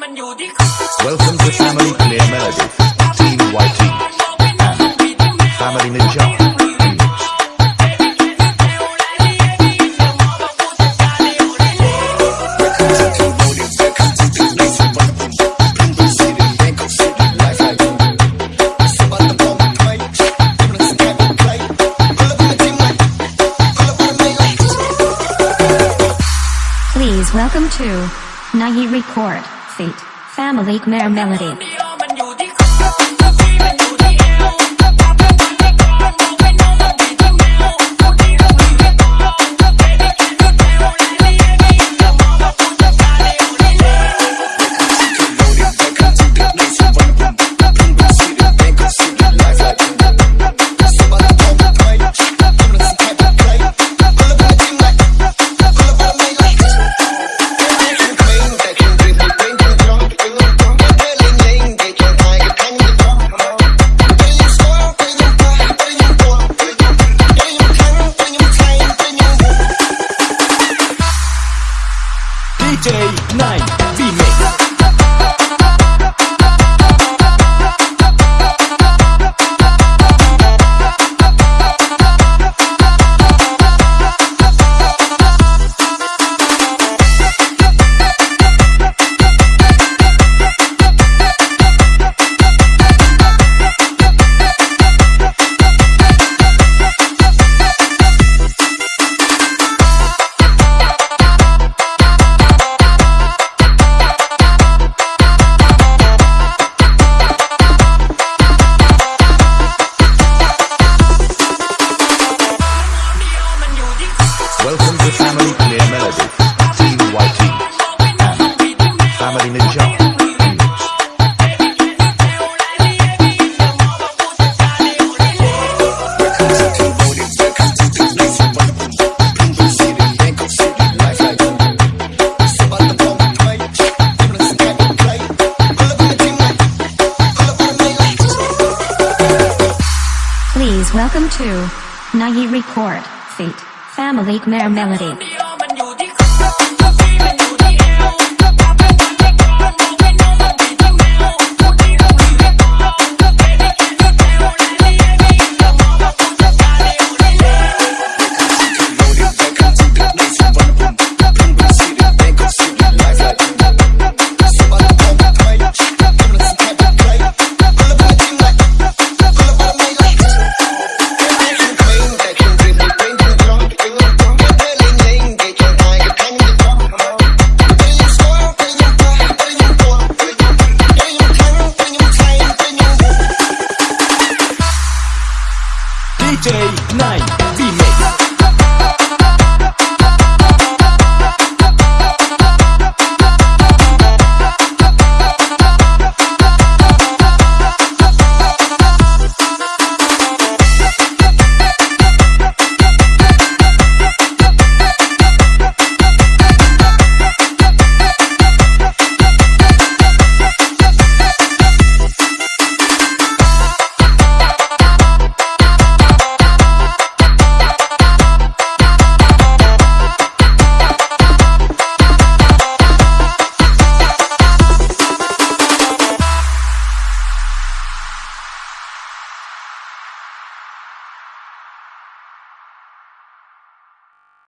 Welcome to Family Khmer Melody, Team YT, and Family Ninja. Remix. Please welcome to Nahi Record Family Khmer Melody. J Nine be mixed. Welcome to Nahi Record Fate Family Khmer Melody. DJ 9 Remix